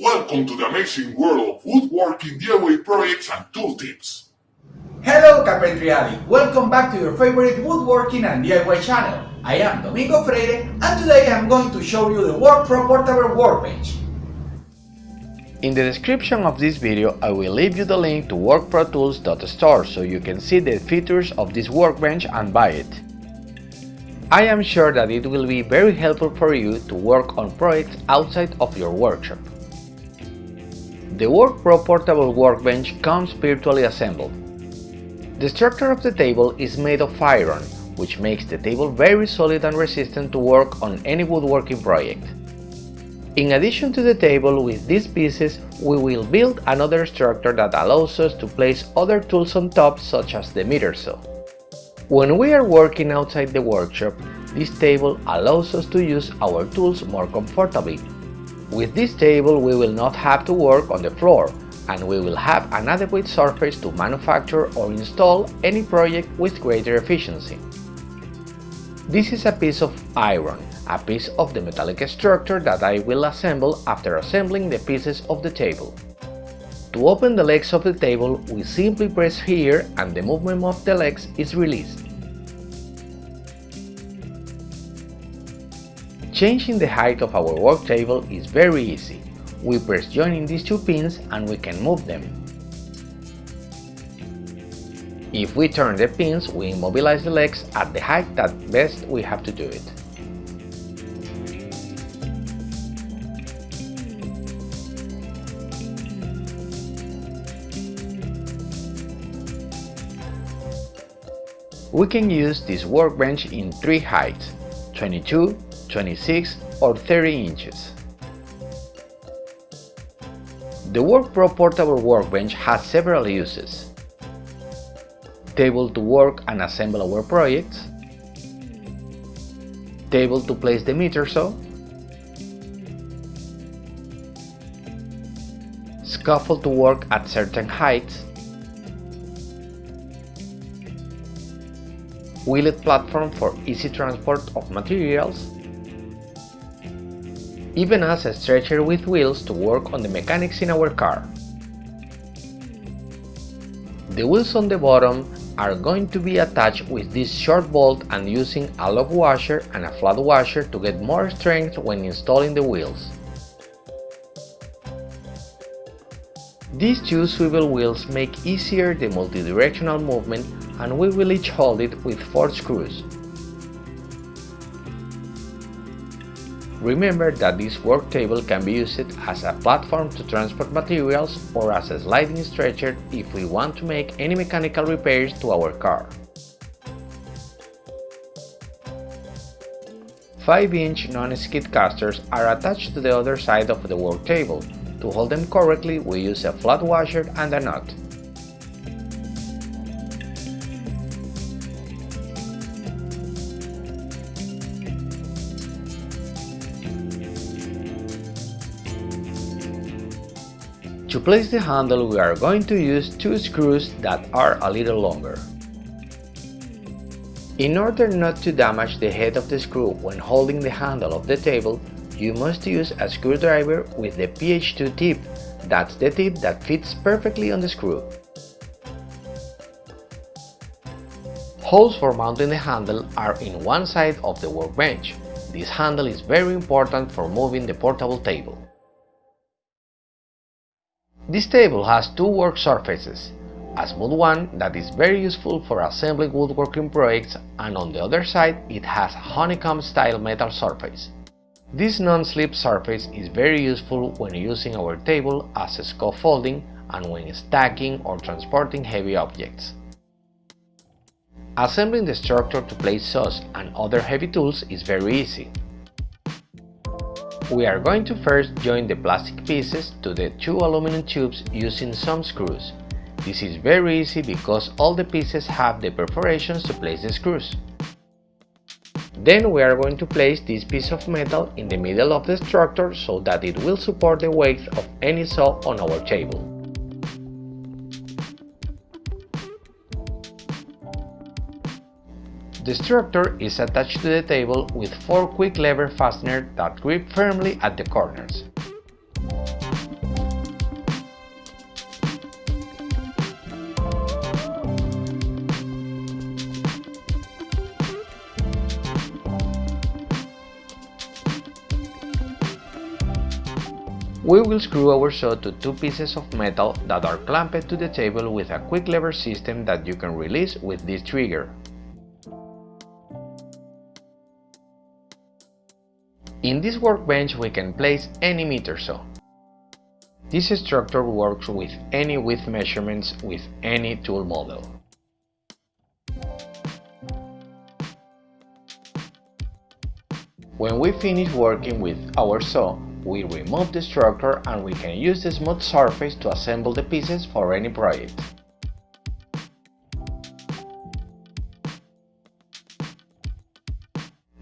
Welcome to the amazing world of woodworking DIY projects and tool tips. Hello Carpentry Addict, welcome back to your favorite woodworking and DIY channel. I am Domingo Freire and today I am going to show you the WorkPro portable workbench. In the description of this video I will leave you the link to workprotools.store so you can see the features of this workbench and buy it. I am sure that it will be very helpful for you to work on projects outside of your workshop. The WorkPro portable workbench comes virtually assembled. The structure of the table is made of iron, which makes the table very solid and resistant to work on any woodworking project. In addition to the table with these pieces, we will build another structure that allows us to place other tools on top such as the miter saw. When we are working outside the workshop, this table allows us to use our tools more comfortably with this table we will not have to work on the floor and we will have an adequate surface to manufacture or install any project with greater efficiency. This is a piece of iron, a piece of the metallic structure that I will assemble after assembling the pieces of the table. To open the legs of the table, we simply press here and the movement of the legs is released. Changing the height of our work table is very easy. We press joining these two pins and we can move them. If we turn the pins, we immobilize the legs at the height that best we have to do it. We can use this workbench in three heights, 22, 26 or 30 inches. The WorkPro portable workbench has several uses. Table to work and assemble our projects. Table to place the miter saw. Scaffold to work at certain heights. Wheeled platform for easy transport of materials even as a stretcher with wheels to work on the mechanics in our car. The wheels on the bottom are going to be attached with this short bolt and using a lock washer and a flat washer to get more strength when installing the wheels. These two swivel wheels make easier the multidirectional movement and we will each hold it with 4 screws. Remember that this work table can be used as a platform to transport materials or as a sliding stretcher if we want to make any mechanical repairs to our car. 5-inch non-skid casters are attached to the other side of the work table. To hold them correctly, we use a flat washer and a nut. To place the handle we are going to use two screws that are a little longer. In order not to damage the head of the screw when holding the handle of the table, you must use a screwdriver with the PH2 tip, that's the tip that fits perfectly on the screw. Holes for mounting the handle are in one side of the workbench. This handle is very important for moving the portable table. This table has two work surfaces, a smooth one that is very useful for assembling woodworking projects and on the other side it has a honeycomb style metal surface. This non-slip surface is very useful when using our table as a scaffolding and when stacking or transporting heavy objects. Assembling the structure to place saws and other heavy tools is very easy. We are going to first join the plastic pieces to the two aluminum tubes using some screws. This is very easy because all the pieces have the perforations to place the screws. Then we are going to place this piece of metal in the middle of the structure so that it will support the weight of any saw on our table. The structure is attached to the table with four quick lever fasteners that grip firmly at the corners. We will screw our saw to two pieces of metal that are clamped to the table with a quick lever system that you can release with this trigger. In this workbench we can place any miter saw. This structure works with any width measurements with any tool model. When we finish working with our saw, we remove the structure and we can use the smooth surface to assemble the pieces for any project.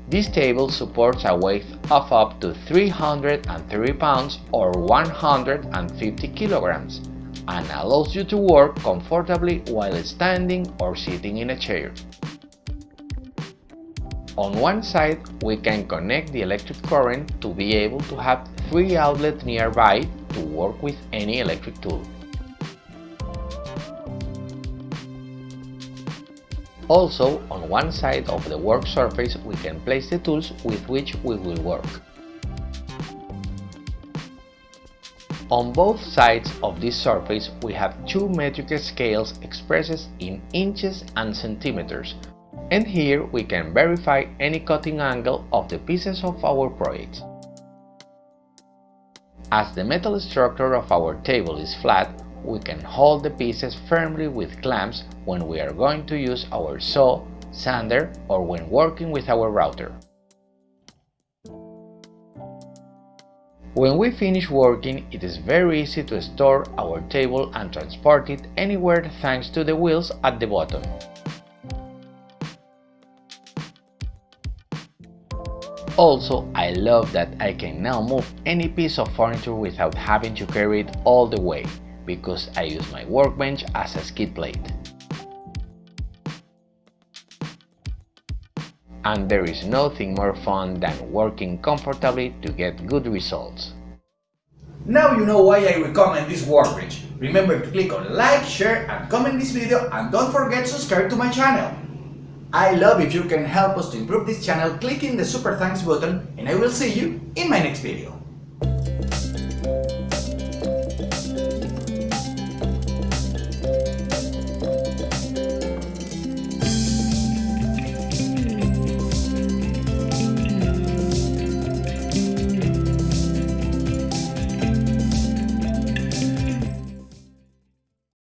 This table supports a weight of up to 303 pounds or 150 kilograms and allows you to work comfortably while standing or sitting in a chair. On one side, we can connect the electric current to be able to have three outlets nearby to work with any electric tool. Also, on one side of the work surface we can place the tools with which we will work. On both sides of this surface we have two metric scales expressed in inches and centimeters, and here we can verify any cutting angle of the pieces of our project. As the metal structure of our table is flat, we can hold the pieces firmly with clamps when we are going to use our saw, sander or when working with our router. When we finish working, it is very easy to store our table and transport it anywhere thanks to the wheels at the bottom. Also, I love that I can now move any piece of furniture without having to carry it all the way because I use my workbench as a skid plate. And there is nothing more fun than working comfortably to get good results. Now you know why I recommend this workbench. Remember to click on like, share and comment this video and don't forget to subscribe to my channel. I love if you can help us to improve this channel clicking the super thanks button and I will see you in my next video.